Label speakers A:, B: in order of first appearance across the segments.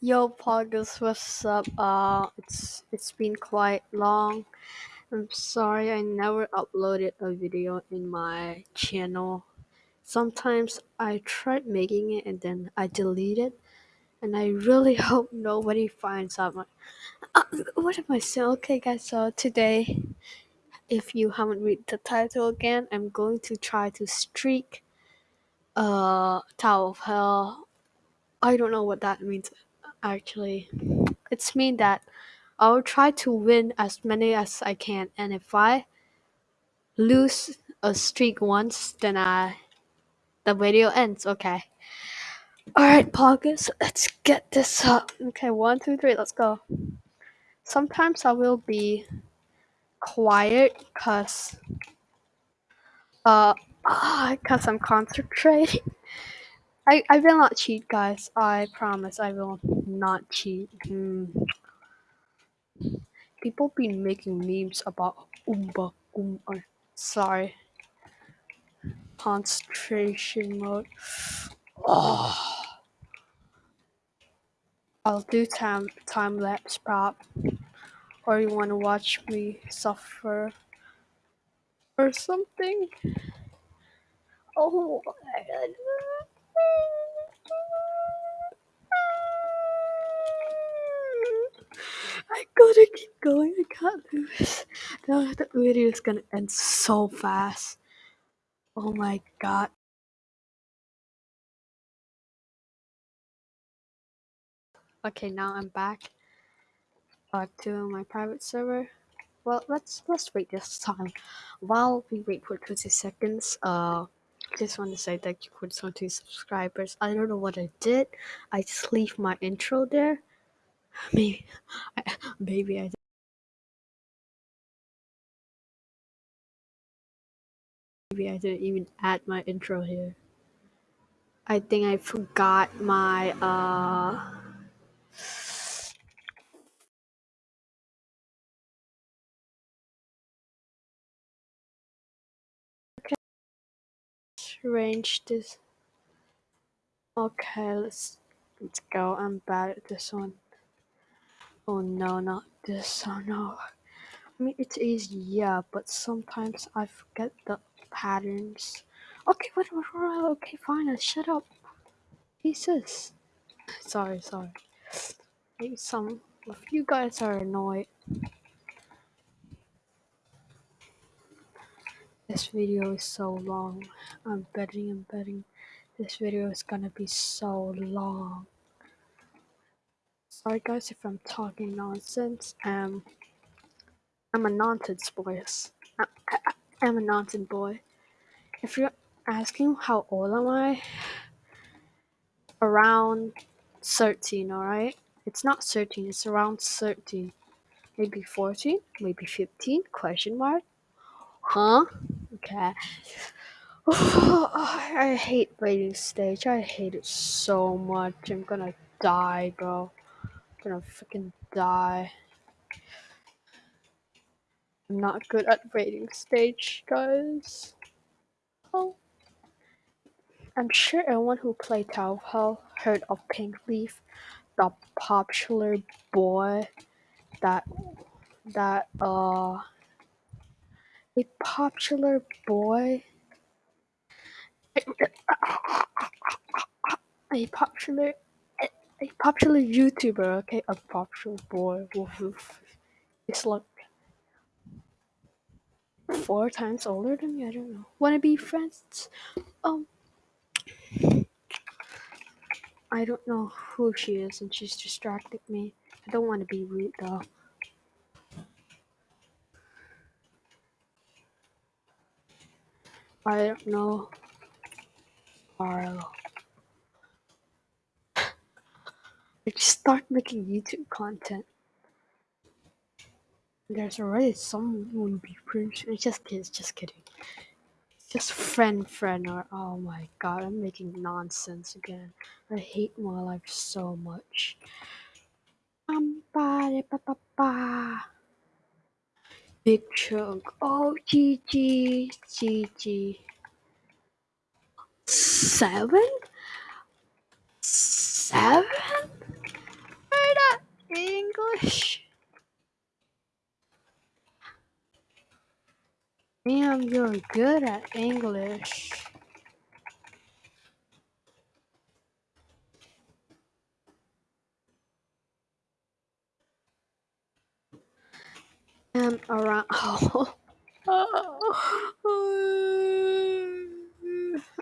A: Yo, Poggers, what's up? Uh, it's it's been quite long. I'm sorry I never uploaded a video in my channel. Sometimes I tried making it and then I delete it, and I really hope nobody finds out. My, uh, what am I saying? Okay, guys. So today, if you haven't read the title again, I'm going to try to streak uh Tower of Hell. I don't know what that means actually. It's mean that I'll try to win as many as I can, and if I lose a streak once, then I the video ends. Okay. All right, Poggers, let's get this up. Okay, one, two, three, let's go. Sometimes I will be quiet, cause uh, ah, cause I'm concentrating. I I will not cheat, guys. I promise I will not cheat. Hmm. People been making memes about Oompa Oompa. Sorry. Concentration mode. Oh. I'll do time time lapse prop. Or you wanna watch me suffer or something? Oh my god. I gotta keep going, I can't lose. No, the video is gonna end so fast. Oh my god. Okay, now I'm back. Uh, to my private server. Well, let's let's wait this time. While we wait for 20 seconds, uh, just want to say thank you for 20 subscribers. I don't know what I did. I just leave my intro there. Maybe, I, maybe I. Maybe I didn't even add my intro here. I think I forgot my uh. Range this. Okay, let's let's go. I'm bad at this one. Oh no, not this. Oh no. I mean, it's easy, yeah, but sometimes I forget the patterns. Okay, what, okay, fine, shut up. Jesus. Sorry, sorry. Maybe some of you guys are annoyed. Video is so long. I'm betting, I'm betting this video is gonna be so long. Sorry guys if I'm talking nonsense. Um, I'm a nonsense boy. I, I, I'm a nonsense boy. If you're asking how old am I, around 13, alright? It's not 13, it's around 13. Maybe 14, maybe 15, question mark? Huh? Okay. I hate waiting stage. I hate it so much. I'm gonna die, bro. I'm gonna freaking die. I'm not good at waiting stage, guys. Oh. I'm sure everyone who played Tower Hell heard of Pink Leaf, the popular boy that that uh a popular boy a popular a popular YouTuber, okay, a popular boy It's like four times older than me. I don't know. Wanna be friends? Um, I don't know who she is, and she's distracted me. I don't want to be rude though. I don't know. Arlo. I just start making YouTube content. There's already someone be. It's just kids, just kidding. Just friend, friend, or oh my god, I'm making nonsense again. I hate my life so much. Um, ba ba ba ba. Big chunk. Oh, GG, GG. Seven? Seven? English? Damn, you're good at English. I'm around. Oh.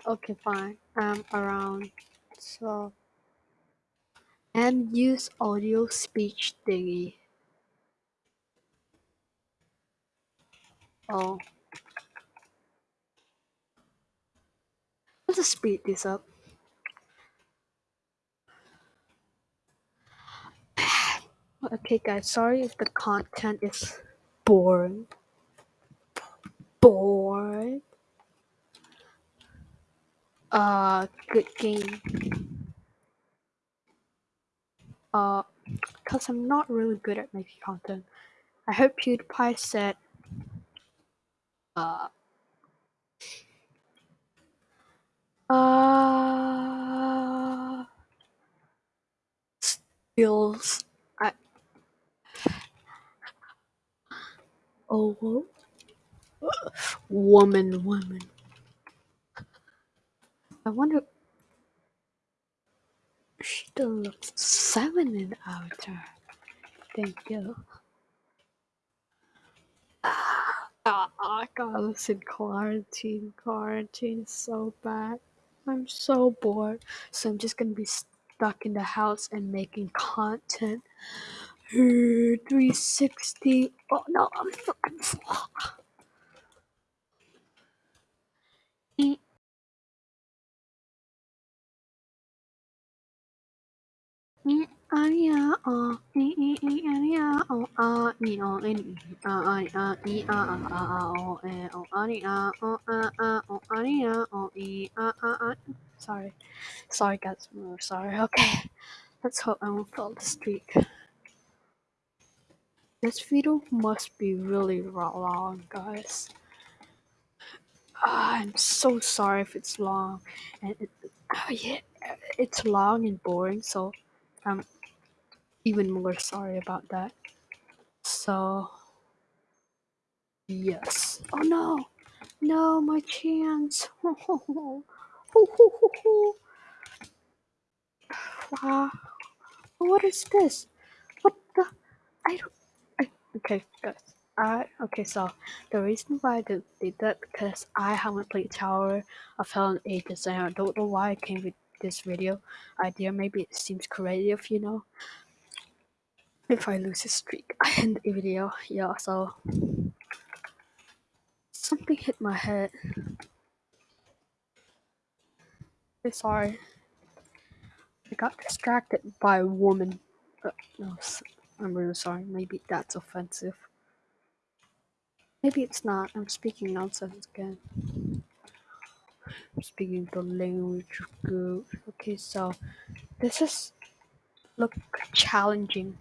A: okay, fine. I'm around. So, and use audio speech thingy. Oh. Let's speed this up. Okay, guys, sorry if the content is boring. Boring. Uh, good game. Uh, cause I'm not really good at making content. I heard PewDiePie said, uh, uh, skills. I, oh, whoa. woman, woman. I wonder. She still looks seven in avatar. Thank you. Ah, I got this in quarantine. Quarantine is so bad. I'm so bored. So I'm just gonna be stuck in the house and making content. 360. Oh no, I'm, oh e e e oh oh e e oh oh oh e a sorry sorry guys I'm sorry okay let's hope I won't fall the streak this video must be really long guys ah, I'm so sorry if it's long and it, oh yeah it's long and boring so I'm even more sorry about that. So, yes. Oh no! No, my chance! wow. What is this? What the? I don't. Okay, guys. I, okay, so the reason why I did, did that because I haven't played Tower of Hell in ages and I don't know why I came with this video idea. Maybe it seems creative, you know. If I lose a streak, I end the video. Yeah, so something hit my head. I'm sorry. I got distracted by a woman. Uh, no, I'm really sorry. Maybe that's offensive. Maybe it's not. I'm speaking nonsense again. I'm speaking the language of good. Okay, so this is look challenging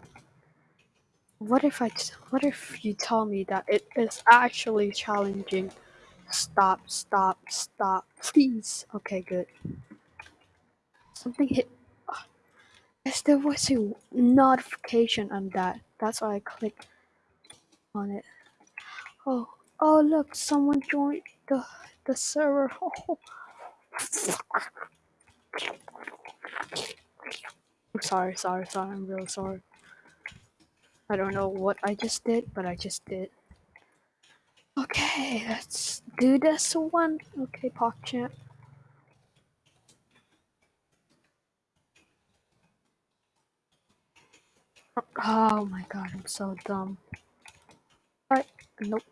A: what if I what if you tell me that it is actually challenging? Stop, stop, stop, please. Okay, good. Something hit. Yes, there was a notification on that. That's why I clicked on it. Oh, oh look, someone joined the the server. Oh. I'm sorry, sorry, sorry. I'm real sorry. I don't know what I just did, but I just did. Okay, let's do this one. Okay, PogChamp. Oh my god, I'm so dumb. Right, nope.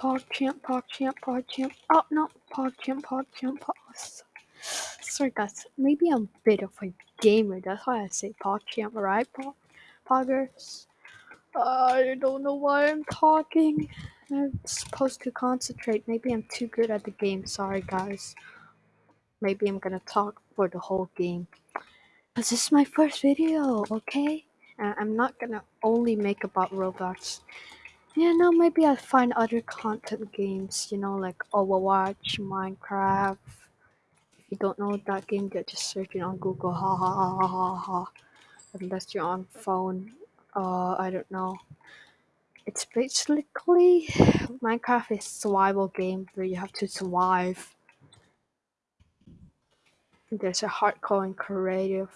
A: PogChamp, PogChamp, PogChamp. Oh no, PogChamp, PogChamp, Pog. Sorry guys, maybe I'm a bit of a gamer, that's why I say PogChamp, right? Pog Poggers? I don't know why I'm talking. I'm supposed to concentrate. Maybe I'm too good at the game. Sorry, guys. Maybe I'm gonna talk for the whole game. Cause this is my first video, okay? And I'm not gonna only make about Roblox. Yeah, no, maybe I'll find other content games, you know, like Overwatch, Minecraft. If you don't know that game, just search it on Google. Ha ha ha ha ha ha. unless you're on phone. Uh, I don't know. It's basically Minecraft is survival game where you have to survive. There's a hardcore and creative.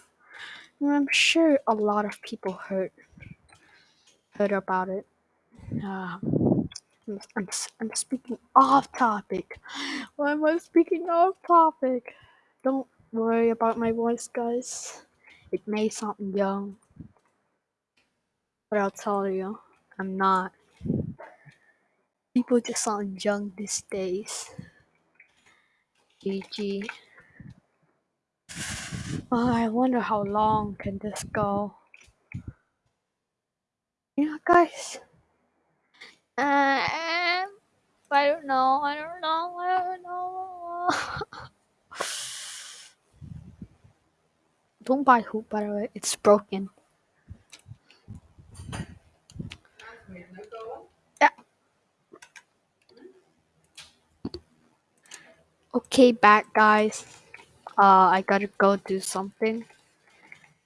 A: And I'm sure a lot of people heard heard about it. Uh, I'm, I'm, I'm speaking off topic. Why am I speaking off topic? Don't worry about my voice, guys. It may sound young, but I'll tell you, I'm not. People just sound young these days. GG. Oh, I wonder how long can this go. Yeah, guys. Uh, I don't know. I don't know. I don't know. don't buy hoop, by the way. It's broken. Yeah. Okay, back, guys. Uh, I gotta go do something.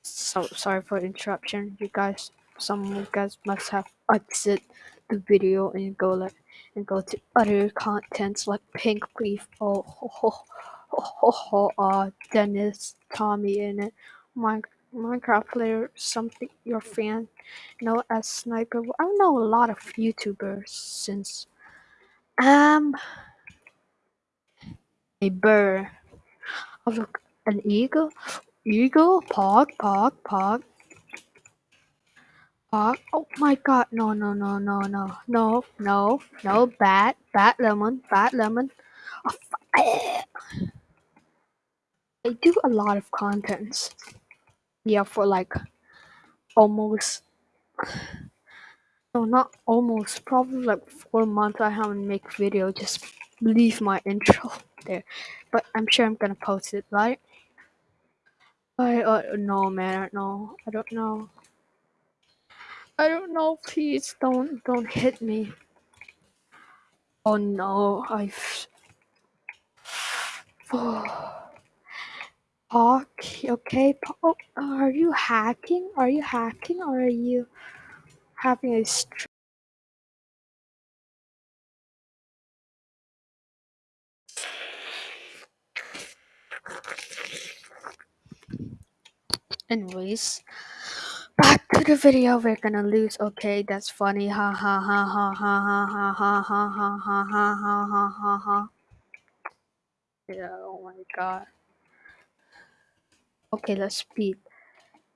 A: So sorry for interruption, you guys. Some of you guys must have exit the video and go like and go to other contents like Pink Leaf. Oh, ho, ho, ho, uh, Dennis, TommyInnit. Mine, Minecraft player, something your fan know as Sniper. I know a lot of YouTubers since um a bird. Oh look, an eagle, eagle, pog, pog, pog. Pog. Oh my god, no, no, no, no, no, no, no, no, bad, bad lemon, bad lemon. Oh, I do a lot of contents. Yeah, for like almost, no, not almost, probably like four months I haven't make video, just leave my intro there. But I'm sure I'm gonna post it, right? I uh, no man, I don't know. I don't know. I don't know. Please don't don't hit me. Oh no, I've. Oh. Okay, okay. Oh, are you hacking? Are you hacking or are you having a stream? Anyways, back to the video. We're gonna lose. Okay, that's funny. Ha ha ha ha ha ha ha ha ha ha ha ha ha ha ha ha. Yeah. Oh my god. Okay, let's speed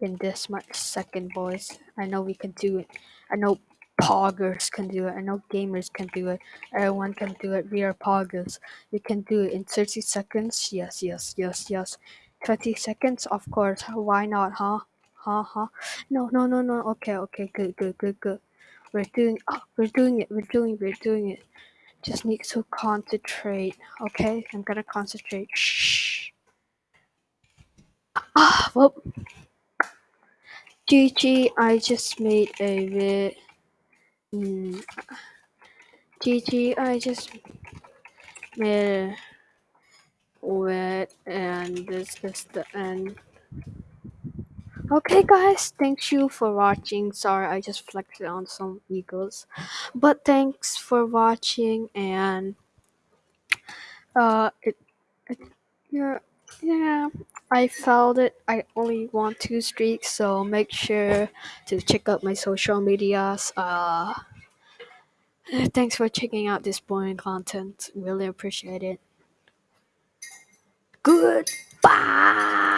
A: in this much second, boys. I know we can do it. I know poggers can do it. I know gamers can do it. Everyone can do it. We are poggers. We can do it in 30 seconds. Yes, yes, yes, yes. 20 seconds? Of course. Why not, huh? Huh, huh? No, no, no, no. Okay, okay, good, good, good, good. We're doing, oh, we're doing it. We're doing, we're doing it. Just need to concentrate. Okay, I'm gonna concentrate. Shh. Ah, well. GG, I just made a bit. Mm, GG, I just made a wet, and this is the end. Okay, guys, thank you for watching. Sorry, I just flexed on some eagles, but thanks for watching, and uh, it, it yeah, yeah, I felt it. I only want two streaks, so make sure to check out my social medias. Uh. Thanks for checking out this boring content. Really appreciate it. Goodbye.